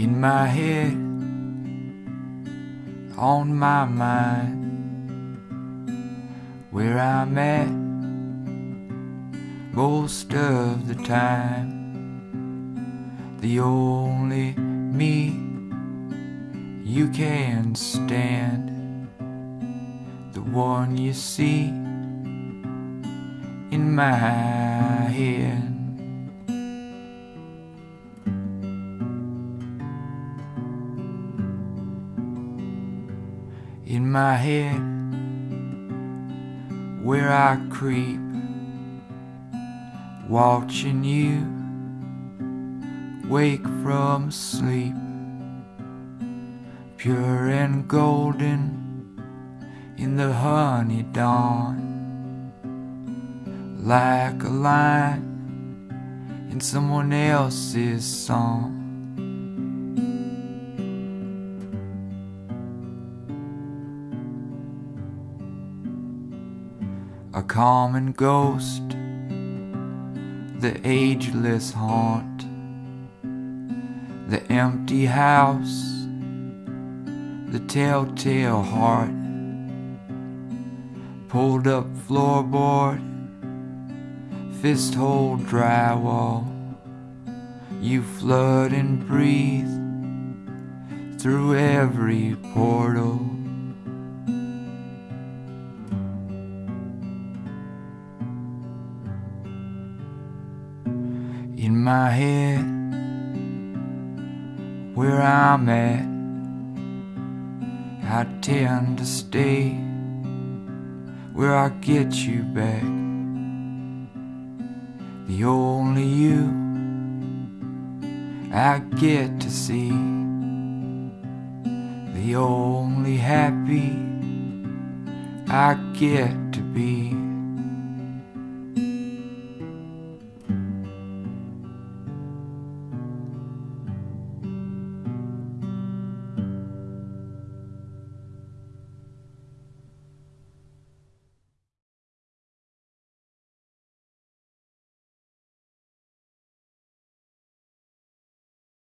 in my head, on my mind, where I'm at most of the time. The only me you can stand, the one you see in my head. In my head where I creep, watching you wake from sleep, pure and golden in the honey dawn, like a line in someone else's song. A common ghost, the ageless haunt, the empty house, the telltale heart, pulled up floorboard, fist hold drywall, you flood and breathe through every portal. In my head where I'm at. I tend to stay where I get you back. The only you I get to see. The only happy I get to be.